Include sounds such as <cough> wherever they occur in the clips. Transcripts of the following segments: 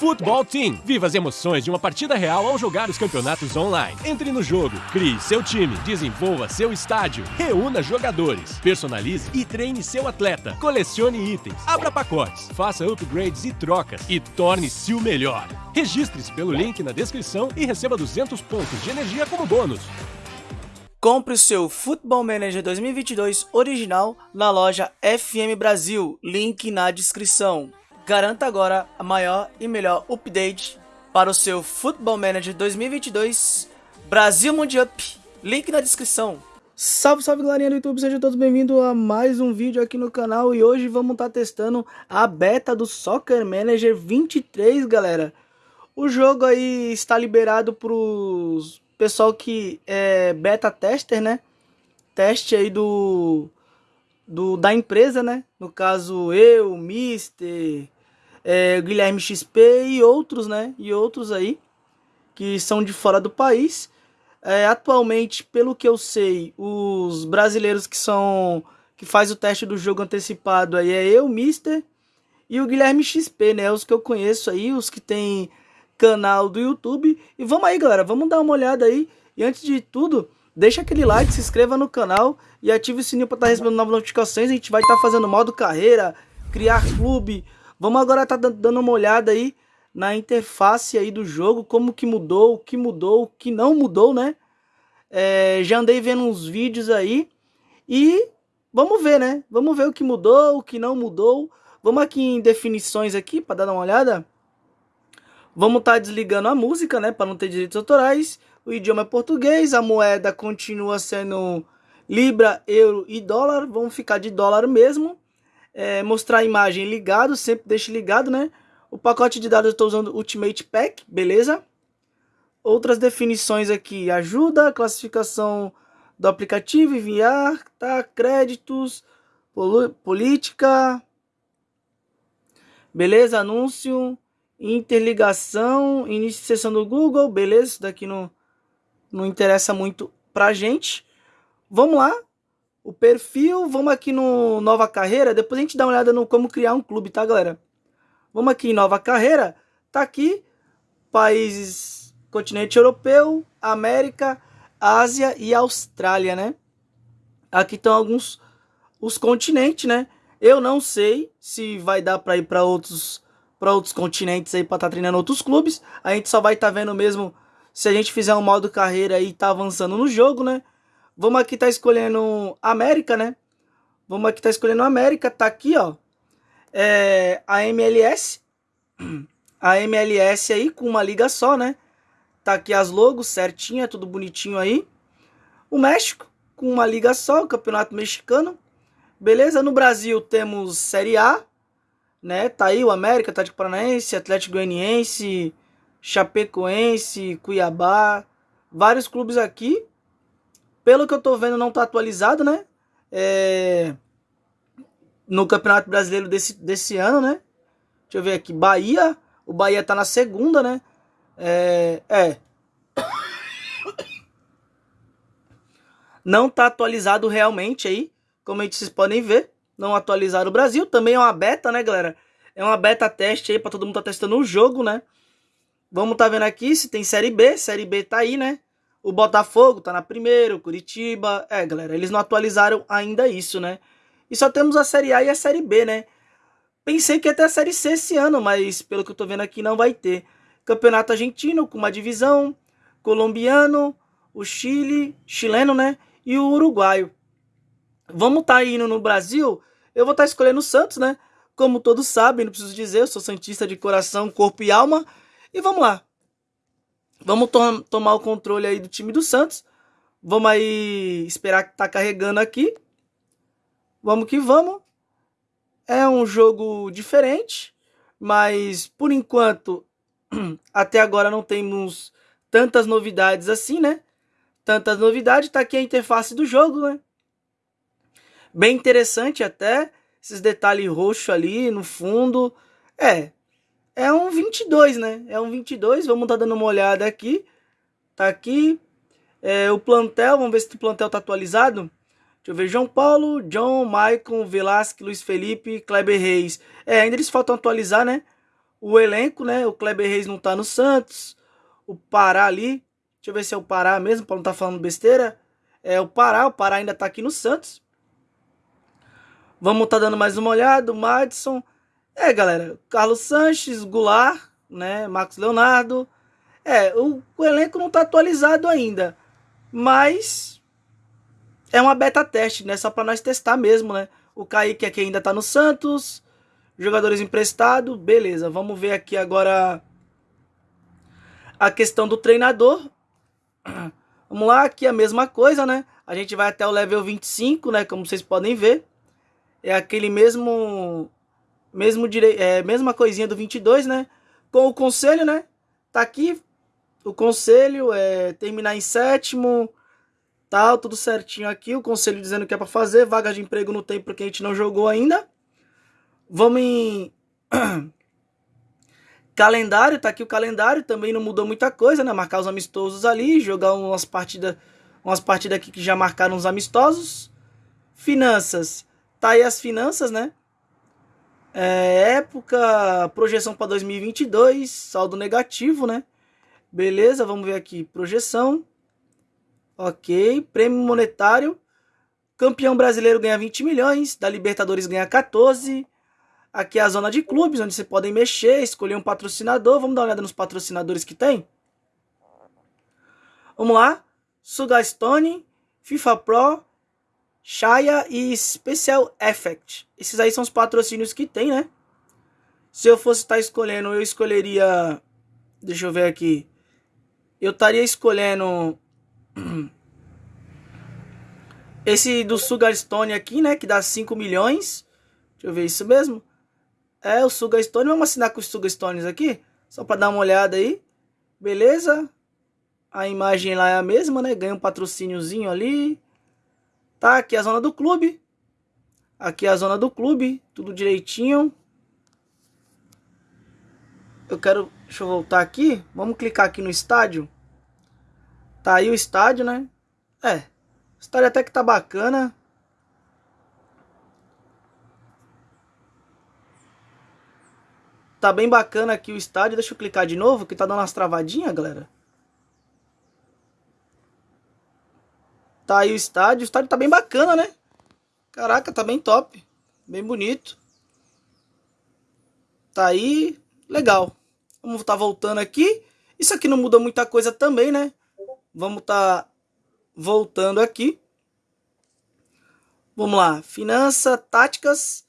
Futebol Team. Viva as emoções de uma partida real ao jogar os campeonatos online. Entre no jogo, crie seu time, desenvolva seu estádio, reúna jogadores, personalize e treine seu atleta, colecione itens, abra pacotes, faça upgrades e trocas e torne-se o melhor. Registre-se pelo link na descrição e receba 200 pontos de energia como bônus. Compre o seu Football Manager 2022 original na loja FM Brasil, link na descrição. Garanta agora a maior e melhor update para o seu Football Manager 2022 Brasil Mundial. Link na descrição. Salve, salve galerinha do YouTube, sejam todos bem-vindos a mais um vídeo aqui no canal e hoje vamos estar tá testando a beta do Soccer Manager 23, galera. O jogo aí está liberado para os pessoal que é beta tester, né? Teste aí do, do da empresa, né? No caso eu, Mister, é, Guilherme XP e outros, né? E outros aí que são de fora do país. É, atualmente, pelo que eu sei, os brasileiros que são que faz o teste do jogo antecipado aí é eu, Mister e o Guilherme XP, né? Os que eu conheço aí, os que tem canal do YouTube. E vamos aí, galera, vamos dar uma olhada aí. E antes de tudo, deixa aquele like, se inscreva no canal e ative o sininho para estar tá recebendo novas notificações. A gente vai estar tá fazendo modo carreira, criar clube, Vamos agora estar tá dando uma olhada aí na interface aí do jogo, como que mudou, o que mudou, o que não mudou, né? É, já andei vendo uns vídeos aí e vamos ver, né? Vamos ver o que mudou, o que não mudou. Vamos aqui em definições aqui para dar uma olhada. Vamos estar tá desligando a música, né, para não ter direitos autorais. O idioma é português, a moeda continua sendo libra, euro e dólar. Vamos ficar de dólar mesmo é, mostrar a imagem ligado, sempre deixe ligado, né? O pacote de dados eu estou usando Ultimate Pack, beleza? Outras definições aqui, ajuda, classificação do aplicativo, enviar, tá? Créditos, política, beleza? Anúncio, interligação, início de sessão do Google, beleza? Isso daqui não, não interessa muito pra gente. Vamos lá, o perfil, vamos aqui no Nova Carreira, depois a gente dá uma olhada no como criar um clube, tá, galera? Vamos aqui em Nova Carreira, tá aqui, países, continente europeu, América, Ásia e Austrália, né? Aqui estão alguns, os continentes, né? Eu não sei se vai dar para ir para outros para outros continentes aí para estar tá treinando outros clubes. A gente só vai estar tá vendo mesmo se a gente fizer um modo carreira e tá avançando no jogo, né? Vamos aqui tá escolhendo América, né? Vamos aqui tá escolhendo América, tá aqui, ó. É, a MLS. <clears throat> A MLS aí com uma liga só, né? Tá aqui as logos certinha, tudo bonitinho aí. O México com uma liga só, o Campeonato Mexicano. Beleza? No Brasil temos Série A, né? Tá aí o América, Atlético Paranaense, Atlético Goianiense, Chapecoense, Cuiabá, vários clubes aqui. Pelo que eu tô vendo, não tá atualizado, né? É... No Campeonato Brasileiro desse, desse ano, né? Deixa eu ver aqui. Bahia. O Bahia tá na segunda, né? É. é. Não tá atualizado realmente aí. Como vocês podem ver. Não atualizaram o Brasil. Também é uma beta, né, galera? É uma beta teste aí pra todo mundo tá testando o jogo, né? Vamos tá vendo aqui se tem Série B. Série B tá aí, né? O Botafogo tá na primeira, o Curitiba. É, galera, eles não atualizaram ainda isso, né? E só temos a Série A e a Série B, né? Pensei que ia ter a Série C esse ano, mas pelo que eu tô vendo aqui não vai ter. Campeonato argentino com uma divisão, colombiano, o Chile, chileno, né? E o uruguaio. Vamos tá indo no Brasil, eu vou estar tá escolhendo o Santos, né? Como todos sabem, não preciso dizer, eu sou santista de coração, corpo e alma. E vamos lá. Vamos to tomar o controle aí do time do Santos. Vamos aí esperar que tá carregando aqui. Vamos que vamos. É um jogo diferente, mas por enquanto <clears throat> até agora não temos tantas novidades assim, né? Tantas novidades, tá aqui a interface do jogo, né? Bem interessante até, esses detalhes roxos ali no fundo. É, é um 22, né? É um 22, vamos tá dando uma olhada aqui. Tá aqui. É, o plantel, vamos ver se o plantel tá atualizado. Deixa eu ver, João Paulo, John, Maicon, Velasque, Luiz Felipe, Kleber Reis. É, ainda eles faltam atualizar, né? o elenco, né? O Kleber Reis não tá no Santos. O Pará ali. Deixa eu ver se é o Pará mesmo, para não tá falando besteira. É o Pará, o Pará ainda tá aqui no Santos. Vamos tá dando mais uma olhada. O Madison. É, galera. Carlos Sanches, Goulart, né? Marcos Leonardo. É, o, o elenco não tá atualizado ainda. Mas é uma beta teste, né? Só para nós testar mesmo, né? O Kaique aqui ainda tá no Santos. Jogadores emprestados, beleza. Vamos ver aqui agora a questão do treinador. <clears throat> Vamos lá, aqui a mesma coisa, né? A gente vai até o level 25, né? Como vocês podem ver. É aquele mesmo... Mesmo dire... é, mesma coisinha do 22, né? Com o conselho, né? Tá aqui o conselho, é terminar em sétimo, tal, tudo certinho aqui. O conselho dizendo que é para fazer, vaga de emprego no tempo porque a gente não jogou ainda. Vamos em <clears throat> calendário, tá aqui o calendário, também não mudou muita coisa, né? Marcar os amistosos ali, jogar umas partidas, umas partidas aqui que já marcaram os amistosos. Finanças, tá aí as finanças, né? É, época, projeção para 2022, saldo negativo, né? Beleza, vamos ver aqui, projeção. Ok, prêmio monetário. Campeão brasileiro ganha 20 milhões, da Libertadores ganha 14. Aqui é a zona de clubes, onde você podem mexer, escolher um patrocinador. Vamos dar uma olhada nos patrocinadores que tem? Vamos lá. Sugastone, FIFA Pro, Shaya e Special Effect. Esses aí são os patrocínios que tem, né? Se eu fosse estar escolhendo, eu escolheria... Deixa eu ver aqui. Eu estaria escolhendo... <clears throat> Esse do Sugarstone aqui, né? Que dá 5 milhões. Deixa eu ver isso mesmo. É o Sugastone. Vamos assinar com os Sugastones aqui. Só para dar uma olhada aí. Beleza? A imagem lá é a mesma, né? Ganha um patrocíniozinho ali. Tá, aqui a zona do clube. Aqui a zona do clube. Tudo direitinho. Eu quero... Deixa eu voltar aqui. Vamos clicar aqui no estádio. Tá aí o estádio, né? É. O estádio até que tá bacana. Tá bem bacana aqui o estádio. Deixa eu clicar de novo, que tá dando umas travadinhas, galera. Tá aí o estádio. O estádio tá bem bacana, né? Caraca, tá bem top. Bem bonito. Tá aí. Legal. Vamos tá voltando aqui. Isso aqui não muda muita coisa também, né? Vamos tá voltando aqui. Vamos lá. Finança, táticas.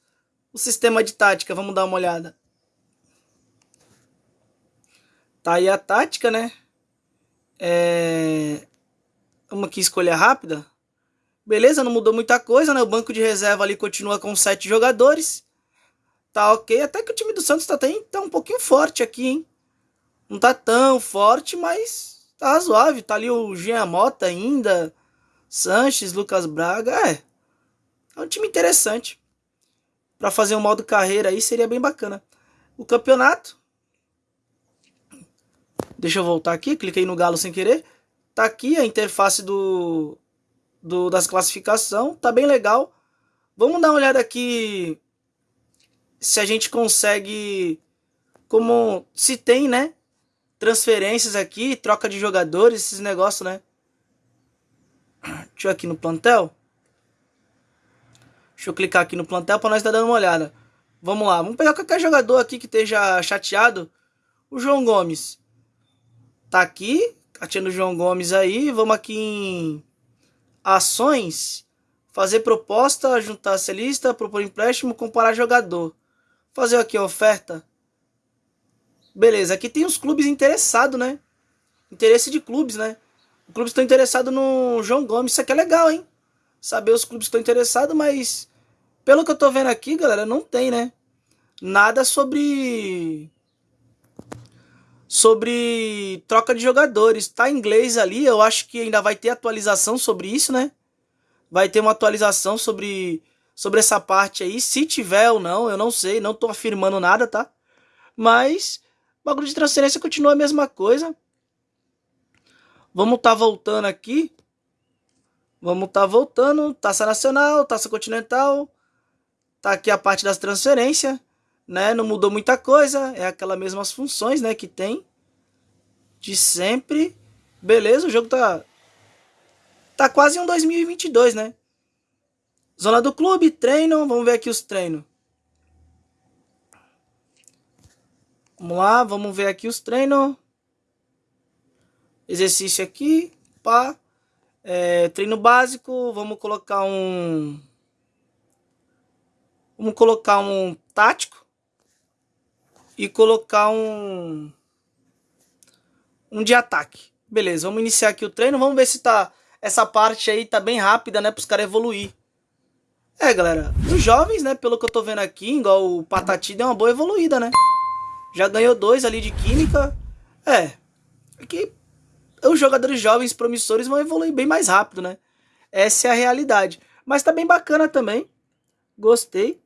O sistema de tática, vamos dar uma olhada. Tá aí a tática, né? É... Vamos aqui escolha rápida. Beleza, não mudou muita coisa, né? O banco de reserva ali continua com sete jogadores. Tá ok. Até que o time do Santos tá, tem, tá um pouquinho forte aqui, hein? Não tá tão forte, mas tá razoável. Tá ali o Jean Mota ainda. Sanches, Lucas Braga. É. É um time interessante. Para fazer um modo carreira aí seria bem bacana. O campeonato Deixa eu voltar aqui, cliquei no galo sem querer. Tá aqui a interface do, do das classificação, tá bem legal. Vamos dar uma olhada aqui se a gente consegue como se tem, né? Transferências aqui, troca de jogadores, esses negócios, né? Deixa eu aqui no plantel. Deixa eu clicar aqui no plantel para nós tá dando uma olhada. Vamos lá, vamos pegar qualquer jogador aqui que esteja chateado. O João Gomes. Tá aqui, Catiano João Gomes aí. Vamos aqui em ações. Fazer proposta, juntar essa lista, propor empréstimo, comparar jogador. Fazer aqui a oferta. Beleza, aqui tem os clubes interessados, né? Interesse de clubes, né? Os clubes estão interessados no João Gomes. Isso aqui é legal, hein? Saber os clubes que estão interessados, mas... Pelo que eu tô vendo aqui, galera, não tem, né? Nada sobre sobre troca de jogadores. Tá em inglês ali, eu acho que ainda vai ter atualização sobre isso, né? Vai ter uma atualização sobre, sobre essa parte aí, se tiver ou não, eu não sei, não tô afirmando nada, tá? Mas o bagulho de transferência continua a mesma coisa. Vamos tá voltando aqui. Vamos tá voltando, Taça Nacional, Taça Continental. Tá aqui a parte das transferências, né? Não mudou muita coisa, é aquelas mesmas funções, né, que tem de sempre. Beleza, o jogo tá tá quase um 2022, né? Zona do clube, treino, vamos ver aqui os treinos. Vamos lá, vamos ver aqui os treinos. Exercício aqui, pá. É, treino básico, vamos colocar um... Vamos colocar um tático. E colocar um... Um de ataque. Beleza, vamos iniciar aqui o treino. Vamos ver se tá... Essa parte aí tá bem rápida, né? Para os caras evoluir. É, galera. Os jovens, né? Pelo que eu tô vendo aqui, igual o Patati deu uma boa evoluída, né? Já ganhou dois ali de química. É. Aqui os jogadores jovens promissores vão evoluir bem mais rápido, né? Essa é a realidade. Mas tá bem bacana também. Gostei.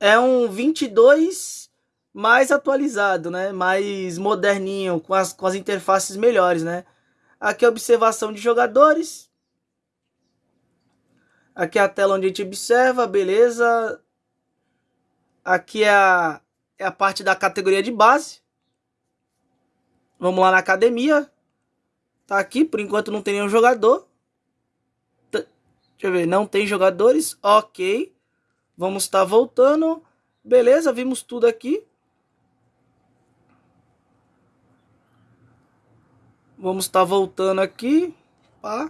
É um 22 mais atualizado, né? Mais moderninho, com as, com as interfaces melhores, né? Aqui é a observação de jogadores. Aqui é a tela onde a gente observa, beleza. Aqui é a, é a parte da categoria de base. Vamos lá na academia. Tá aqui, por enquanto não tem nenhum jogador. Deixa eu ver, não tem jogadores. Ok. Vamos estar tá voltando. Beleza, vimos tudo aqui. Vamos estar tá voltando aqui. Pá.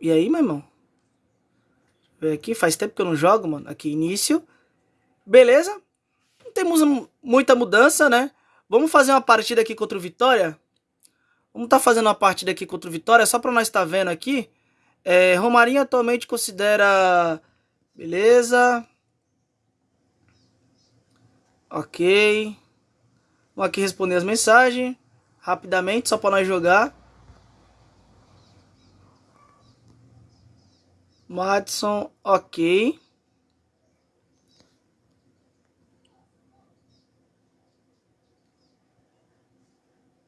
E aí, meu irmão? Ver aqui, faz tempo que eu não jogo, mano. Aqui, início. Beleza. Não temos muita mudança, né? Vamos fazer uma partida aqui contra o Vitória? Vamos estar tá fazendo uma partida aqui contra o Vitória, só para nós estar tá vendo aqui. É, Romarinho atualmente considera... Beleza. Ok. Vamos aqui responder as mensagens. Rapidamente, só para nós jogar. Madison, ok.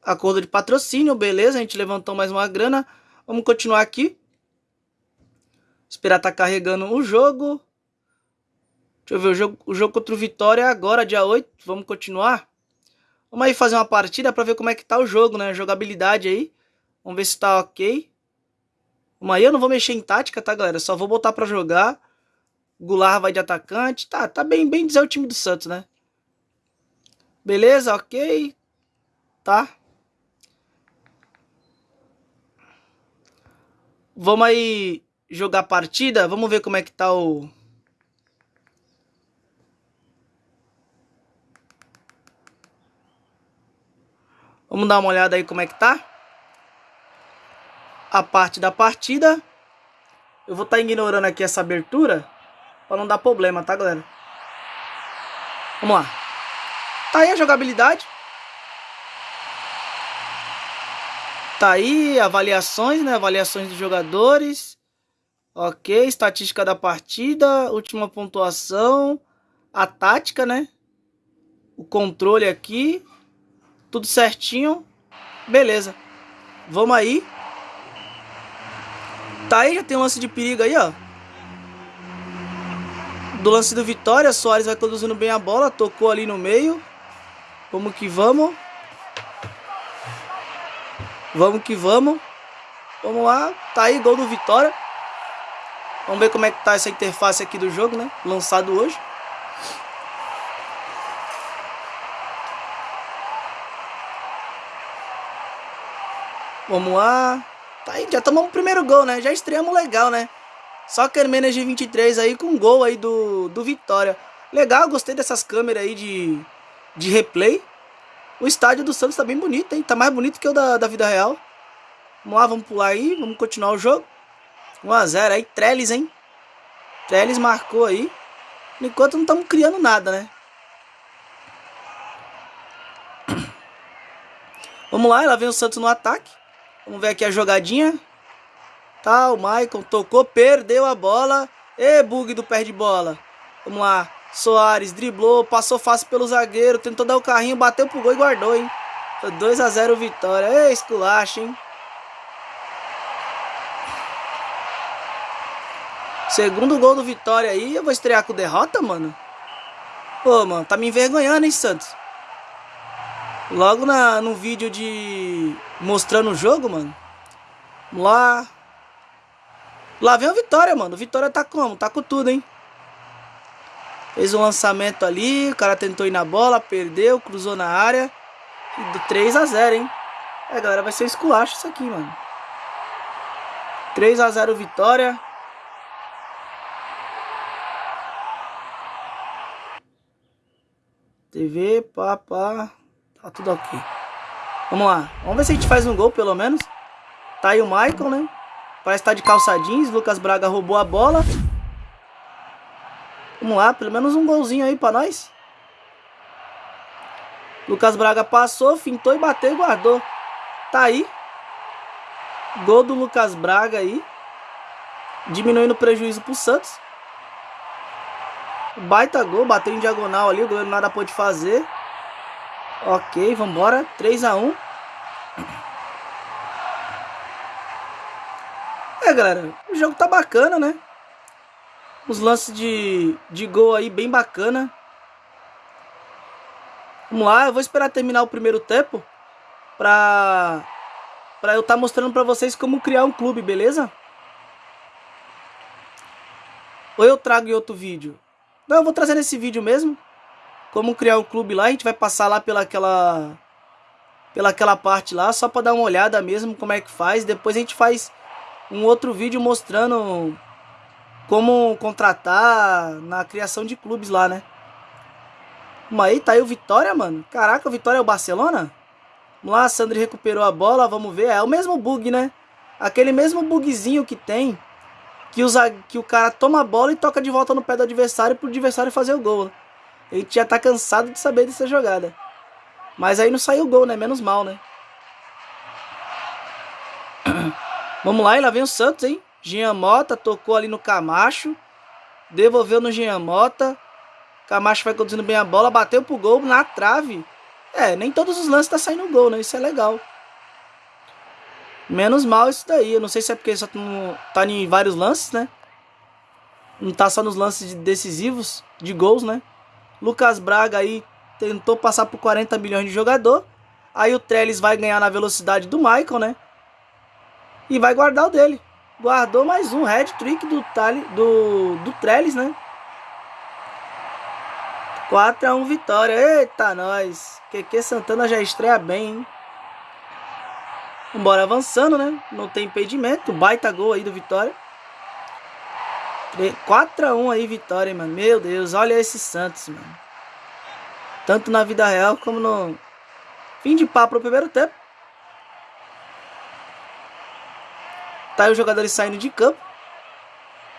Acordo de patrocínio, beleza. A gente levantou mais uma grana. Vamos continuar aqui. Esperar tá carregando o jogo. Deixa eu ver, o jogo, o jogo contra o Vitória é agora, dia 8. Vamos continuar. Vamos aí fazer uma partida para ver como é que tá o jogo, né? Jogabilidade aí. Vamos ver se tá ok. Vamos aí, eu não vou mexer em tática, tá, galera? Só vou botar para jogar. Goulart vai de atacante. Tá, tá bem, bem dizer o time do Santos, né? Beleza, ok. Tá. Vamos aí jogar partida. Vamos ver como é que tá o... Vamos dar uma olhada aí como é que tá. A parte da partida. Eu vou estar tá ignorando aqui essa abertura. Pra não dar problema, tá, galera? Vamos lá. Tá aí a jogabilidade. Tá aí, avaliações, né? Avaliações dos jogadores. Ok, estatística da partida, última pontuação, a tática, né? O controle aqui, tudo certinho. Beleza. Vamos aí. Tá aí, já tem um lance de perigo aí, ó. Do lance do Vitória, Soares vai conduzindo bem a bola, tocou ali no meio. Vamos que vamos. Vamos que vamos. Vamos lá. Tá aí, gol do Vitória. Vamos ver como é que tá essa interface aqui do jogo, né? Lançado hoje. Vamos lá. Tá aí, já tomamos o primeiro gol, né? Já estreamos legal, né? Só Kermenes de 23 aí com gol aí do, do Vitória. Legal, gostei dessas câmeras aí de, de replay. O estádio do Santos tá bem bonito, hein? Tá mais bonito que o da, da vida real. Vamos lá, vamos pular aí, vamos continuar o jogo. 1x0 aí, Trellis, hein? Trellis marcou aí. Enquanto não estamos criando nada, né? <coughs> Vamos lá, ela vem o Santos no ataque. Vamos ver aqui a jogadinha. Tá, o Maicon tocou, perdeu a bola. E bug do pé de bola. Vamos lá. Soares driblou, passou fácil pelo zagueiro, tentou dar o carrinho, bateu pro gol e guardou, hein? 2 a 0 vitória. Ei, esculacha, hein? Segundo gol do Vitória aí, eu vou estrear com derrota, mano? Pô, mano, tá me envergonhando, hein, Santos? Logo na, no vídeo de... Mostrando o jogo, mano. Lá... Lá vem o Vitória, mano. O Vitória tá como? Tá com tudo, hein? Fez um lançamento ali, o cara tentou ir na bola, perdeu, cruzou na área. E 3 a 0 hein? É, galera, vai ser esculacho isso aqui, mano. 3 a 0 Vitória. TV, pá, pá. Tá tudo ok. Vamos lá. Vamos ver se a gente faz um gol, pelo menos. Tá aí o Michael, né? Parece que tá de calça jeans. Lucas Braga roubou a bola. Vamos lá, pelo menos um golzinho aí pra nós. Lucas Braga passou, fintou e bateu e guardou. Tá aí. Gol do Lucas Braga aí. Diminuindo o prejuízo pro Santos. Baita gol, bateu em diagonal ali, o goleiro nada pôde fazer. Ok, vambora. 3x1. É, galera, o jogo tá bacana, né? Os lances de, de gol aí bem bacana. Vamos lá, eu vou esperar terminar o primeiro tempo pra, pra eu estar tá mostrando pra vocês como criar um clube, beleza? Ou eu trago em outro vídeo? Não, eu vou trazer nesse vídeo mesmo. Como criar um clube lá. A gente vai passar lá pela aquela, pela aquela parte lá. Só para dar uma olhada mesmo como é que faz. Depois a gente faz um outro vídeo mostrando como contratar na criação de clubes lá, né? Mas aí tá aí o Vitória, mano. Caraca, o Vitória é o Barcelona? Vamos lá, Sandri recuperou a bola, vamos ver. É o mesmo bug, né? Aquele mesmo bugzinho que tem que, usa, que o cara toma a bola e toca de volta no pé do adversário pro adversário fazer o gol. A gente já tá cansado de saber dessa jogada. Mas aí não saiu o gol, né? Menos mal, né? <coughs> Vamos lá, e lá vem o Santos, hein? Jean Mota tocou ali no Camacho. Devolveu no Jean Mota. Camacho vai conduzindo bem a bola. Bateu pro gol na trave. É, nem todos os lances tá saindo gol, né? Isso é legal. Menos mal isso daí. Eu não sei se é porque só tá em vários lances, né? Não tá só nos lances decisivos de gols, né? Lucas Braga aí tentou passar por 40 milhões de jogador. Aí o Trellis vai ganhar na velocidade do Michael, né? E vai guardar o dele. Guardou mais um head trick do, Tali, do, do Trellis, né? 4x1 vitória. Eita, nós. QQ Santana já estreia bem, hein? Vambora avançando, né? Não tem impedimento. Baita gol aí do Vitória. 4x1 aí, Vitória, mano. Meu Deus, olha esse Santos, mano. Tanto na vida real como no fim de papo no primeiro tempo. Tá aí os jogadores saindo de campo.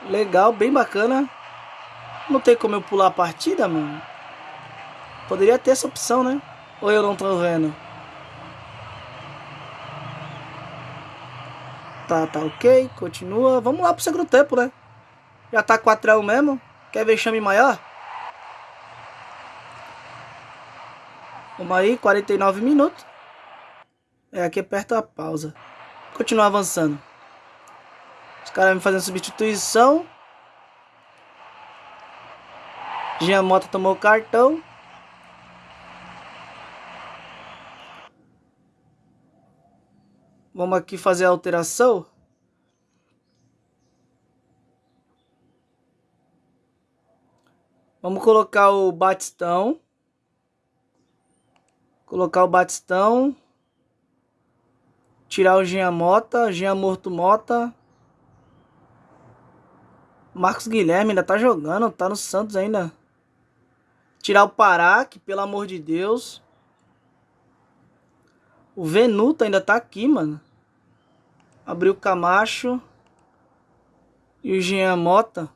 Legal, bem bacana. Não tem como eu pular a partida, mano. Poderia ter essa opção, né? Ou eu não tô vendo? Tá, tá ok, continua. Vamos lá pro segundo tempo, né? Já tá 4x1 mesmo. Quer vexame maior? Vamos aí, 49 minutos. É, aqui aperta a pausa. Continua avançando. Os caras me fazendo substituição. Jean Mota tomou cartão. Vamos aqui fazer a alteração. Vamos colocar o Batistão. Colocar o Batistão. Tirar o Jean Mota. Jean Morto Mota. Marcos Guilherme ainda tá jogando. Tá no Santos ainda. Tirar o Pará, que pelo amor de Deus. O Venuto ainda tá aqui, mano. Abriu o Camacho. E o Jean Mota.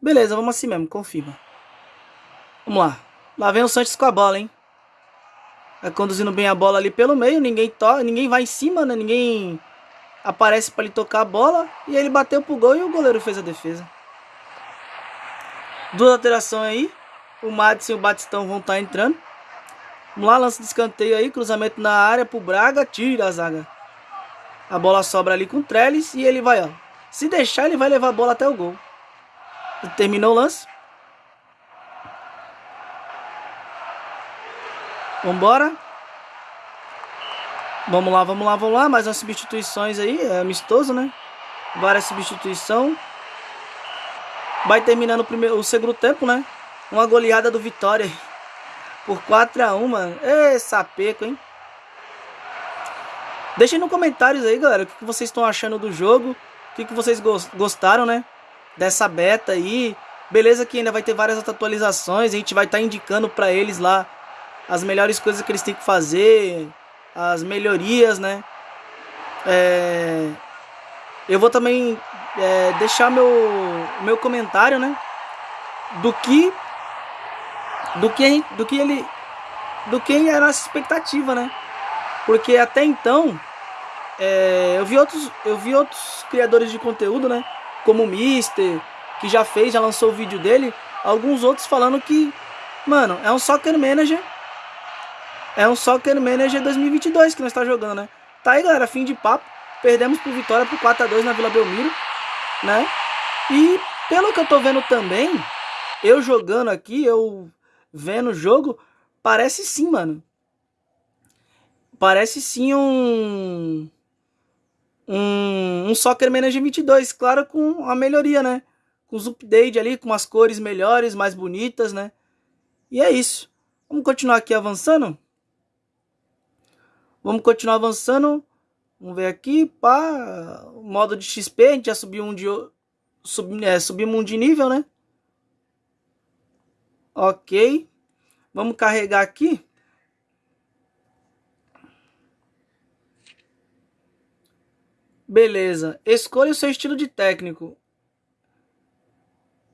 Beleza, vamos assim mesmo, confirma. Vamos lá. Lá vem o Santos com a bola, hein? Vai conduzindo bem a bola ali pelo meio. Ninguém toca, ninguém vai em cima, né? Ninguém aparece para ele tocar a bola. E ele bateu pro gol e o goleiro fez a defesa. Duas alterações aí. O Madison e o Batistão vão estar tá entrando. Vamos lá, lance de escanteio aí, cruzamento na área pro Braga, tira a zaga. A bola sobra ali com o Trellis e ele vai, ó. Se deixar, ele vai levar a bola até o gol. Terminou o lance. Vambora. Vamos lá, vamos lá, vamos lá. Mais umas substituições aí. É amistoso, né? Várias substituições. Vai terminando o, primeiro, o segundo tempo, né? Uma goleada do Vitória. Por 4x1, mano. Ê, sapeco, hein? Deixem no comentários aí, galera, o que vocês estão achando do jogo. O que vocês gostaram, né? Dessa beta aí. Beleza que ainda vai ter várias atualizações. A gente vai estar tá indicando para eles lá as melhores coisas que eles têm que fazer. As melhorias, né? É... Eu vou também é, deixar meu, meu comentário, né? Do que do que do que ele do que era a nossa expectativa, né? Porque até então é, eu vi outros eu vi outros criadores de conteúdo, né? Como o Mister, que já fez, já lançou o vídeo dele, alguns outros falando que, mano, é um Soccer Manager é um Soccer Manager 2022 que nós está jogando, né? Tá aí, galera, fim de papo. Perdemos por vitória por 4 a 2 na Vila Belmiro, né? E pelo que eu tô vendo também, eu jogando aqui, eu vendo o jogo, parece sim, mano. Parece sim um um, um Soccer Manager 22, claro, com a melhoria, né? Com os updates ali, com as cores melhores, mais bonitas, né? E é isso. Vamos continuar aqui avançando? Vamos continuar avançando. Vamos ver aqui, pá, modo de XP, a gente já subiu um de sub, é, subimos um de nível, né? OK. Vamos carregar aqui. Beleza. Escolha o seu estilo de técnico.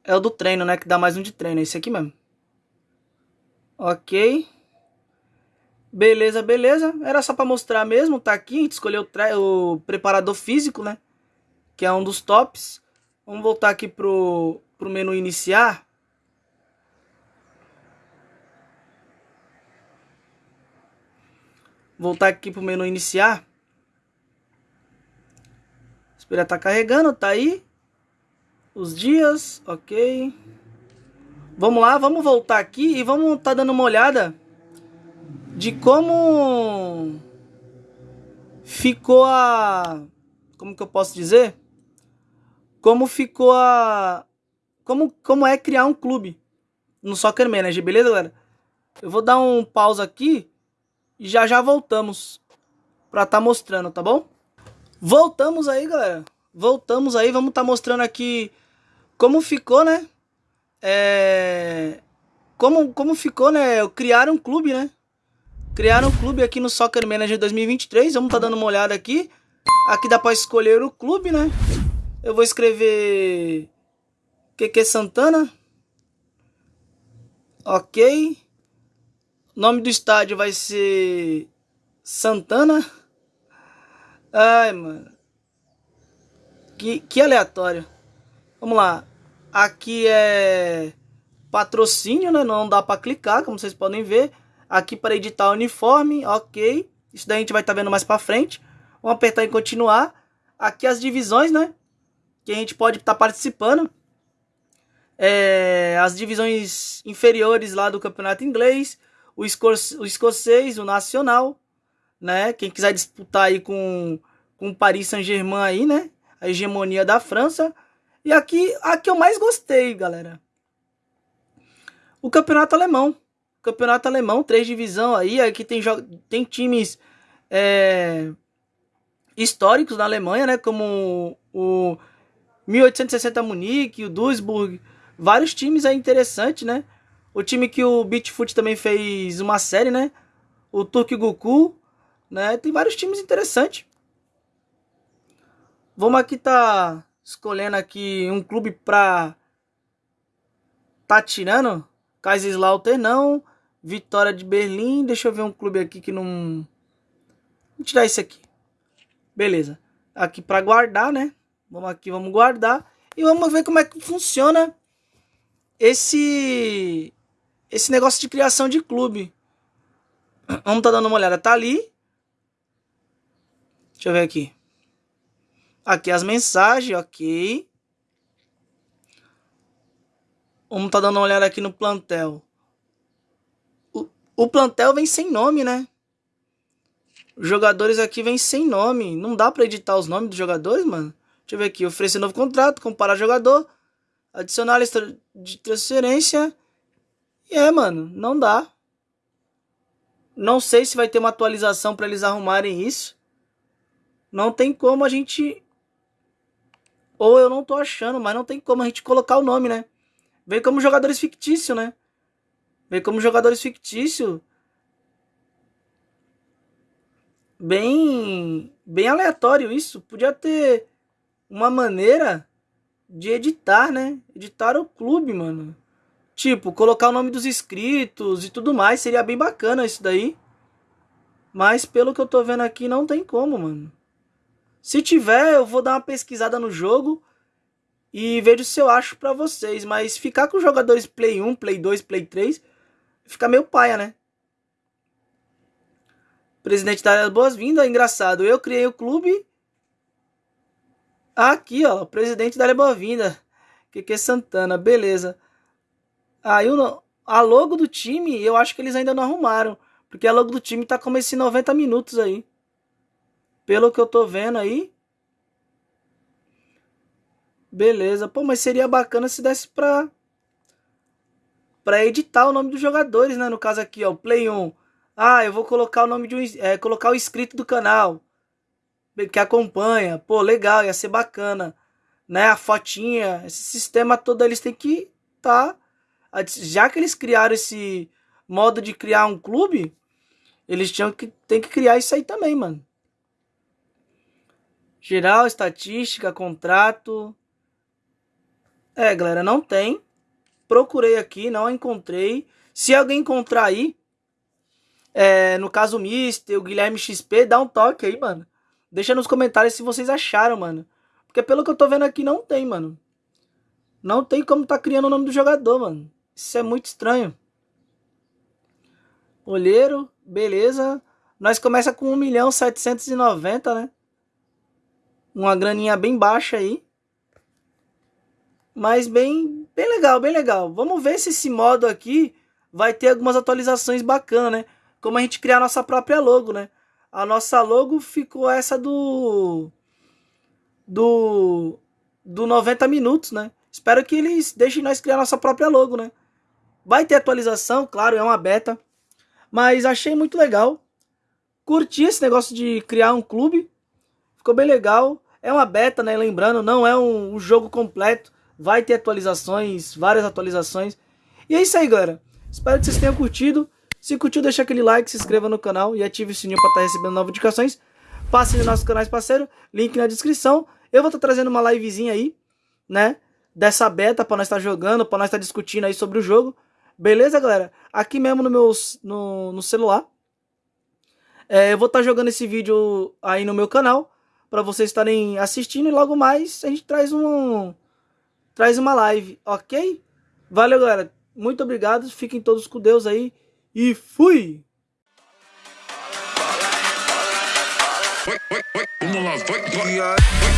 É o do treino, né? Que dá mais um de treino. É esse aqui mesmo. Ok. Beleza, beleza. Era só para mostrar mesmo. Tá aqui. A gente escolheu o, o preparador físico, né? Que é um dos tops. Vamos voltar aqui pro, pro menu iniciar. Voltar aqui pro menu iniciar. Espera tá carregando, tá aí. Os dias, ok. Vamos lá, vamos voltar aqui e vamos tá dando uma olhada de como ficou a como que eu posso dizer? Como ficou a como como é criar um clube no Soccer Manager, beleza, galera? Eu vou dar um pausa aqui e já já voltamos para tá mostrando, tá bom? Voltamos aí, galera. Voltamos aí, vamos tá mostrando aqui como ficou, né? É... Como, como ficou, né? Criar um clube, né? Criar um clube aqui no Soccer Manager 2023. Vamos tá dando uma olhada aqui. Aqui dá para escolher o clube, né? Eu vou escrever QQ Santana. Ok. Nome do estádio vai ser Santana. Ai, mano. Que, que aleatório. Vamos lá. Aqui é patrocínio, né? Não dá para clicar, como vocês podem ver. Aqui para editar uniforme, ok. Isso daí a gente vai estar tá vendo mais para frente. Vamos apertar em continuar. Aqui as divisões, né? Que a gente pode estar tá participando. É, as divisões inferiores lá do campeonato inglês. O, esco o escocês, o nacional né? Quem quiser disputar aí com, com Paris Saint-Germain aí, né? A hegemonia da França. E aqui, a que eu mais gostei, galera. O campeonato alemão. Campeonato alemão, três divisão aí. Aqui tem, tem times é, históricos na Alemanha, né? Como o 1860 Munique, o Duisburg. Vários times aí interessantes, né? O time que o Beachfoot também fez uma série, né? O Turk Goku né? Tem vários times interessantes. Vamos aqui tá escolhendo aqui um clube pra tá tirando. Kaiserslautern não, Vitória de Berlim, deixa eu ver um clube aqui que não Vou tirar esse aqui. Beleza. Aqui para guardar, né? Vamos aqui, vamos guardar e vamos ver como é que funciona esse esse negócio de criação de clube. Vamos tá dando uma olhada, tá ali. Deixa eu ver aqui. Aqui as mensagens, ok. Vamos tá dando uma olhada aqui no plantel. O, o plantel vem sem nome, né? Os jogadores aqui vêm sem nome. Não dá pra editar os nomes dos jogadores, mano. Deixa eu ver aqui. Oferecer novo contrato, comparar jogador. Adicionar a lista de transferência. É, mano. Não dá. Não sei se vai ter uma atualização para eles arrumarem isso. Não tem como a gente. Ou eu não tô achando, mas não tem como a gente colocar o nome, né? Vem como jogadores fictícios, né? Vem como jogadores fictícios. Bem. Bem aleatório isso. Podia ter uma maneira de editar, né? Editar o clube, mano. Tipo, colocar o nome dos inscritos e tudo mais. Seria bem bacana isso daí. Mas pelo que eu tô vendo aqui, não tem como, mano. Se tiver, eu vou dar uma pesquisada no jogo e vejo se eu acho pra vocês. Mas ficar com jogadores Play 1, Play 2, Play 3, fica meio paia, né? Presidente da boas-vindas, engraçado. Eu criei o clube. Aqui, ó, presidente da que é Santana, beleza. Aí o a logo do time, eu acho que eles ainda não arrumaram, porque a logo do time tá como esse 90 minutos aí. Pelo que eu tô vendo aí. Beleza. Pô, mas seria bacana se desse pra... Pra editar o nome dos jogadores, né? No caso aqui, ó. Play 1. Ah, eu vou colocar o nome de um... É, colocar o inscrito do canal. Que acompanha. Pô, legal. Ia ser bacana. Né? A fotinha. Esse sistema todo eles têm que tá... Já que eles criaram esse modo de criar um clube... Eles tinham que, tem que criar isso aí também, mano. Geral, estatística, contrato. É, galera, não tem. Procurei aqui, não encontrei. Se alguém encontrar aí, é, no caso o Mister, o Guilherme XP, dá um toque aí, mano. Deixa nos comentários se vocês acharam, mano. Porque pelo que eu tô vendo aqui, não tem, mano. Não tem como tá criando o nome do jogador, mano. Isso é muito estranho. Olheiro, beleza. Nós começa com 1 milhão 790, né? uma graninha bem baixa aí. Mas bem, bem legal, bem legal. Vamos ver se esse modo aqui vai ter algumas atualizações bacanas, né? Como a gente criar a nossa própria logo, né? A nossa logo ficou essa do... Do... Do 90 minutos, né? Espero que eles deixem nós criar nossa própria logo, né? Vai ter atualização, claro, é uma beta. Mas achei muito legal. Curti esse negócio de criar um clube. Ficou bem legal. É uma beta, né? Lembrando, não é um, um, jogo completo. Vai ter atualizações, várias atualizações. E é isso aí, galera. Espero que vocês tenham curtido. Se curtiu, deixa aquele like, se inscreva no canal e ative o sininho para estar tá recebendo novas indicações. Passe nos nossos canais parceiro, link na descrição. Eu vou estar tá trazendo uma livezinha aí, né? Dessa beta para nós estar tá jogando, para nós estar discutindo aí sobre o jogo. Beleza, galera? Aqui mesmo no meu no, no celular. É, eu vou estar jogando esse vídeo aí no meu canal para vocês estarem assistindo e logo mais a gente traz um traz uma live, ok? Valeu, galera. Muito obrigado. Fiquem todos com Deus aí e fui. Vamos lá, vai, vai.